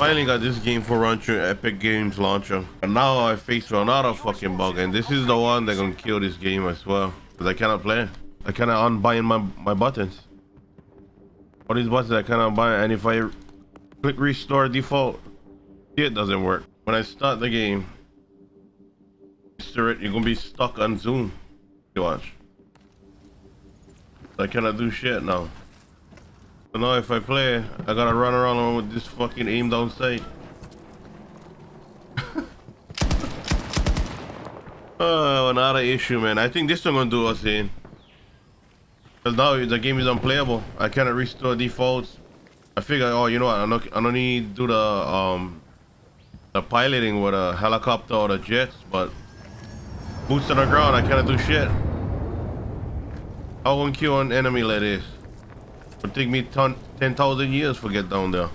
Finally got this game for through Epic Games launcher. And now I face another fucking bug. And this is the one that gonna kill this game as well. Because I cannot play. I cannot unbind my, my buttons. All these buttons I cannot bind. And if I click restore default, it doesn't work. When I start the game, you're gonna be stuck on Zoom. You watch. I cannot do shit now. So now if I play, I gotta run around with this fucking aim down sight. oh, another issue, man. I think this one gonna do us in. Cause now the game is unplayable. I cannot restore defaults. I figure, oh, you know what? I don't, I don't need to do the um the piloting with a helicopter or the jets, but boots on the ground, I cannot do shit. How one kill an enemy like this? Would take me 10,000 years to get down there.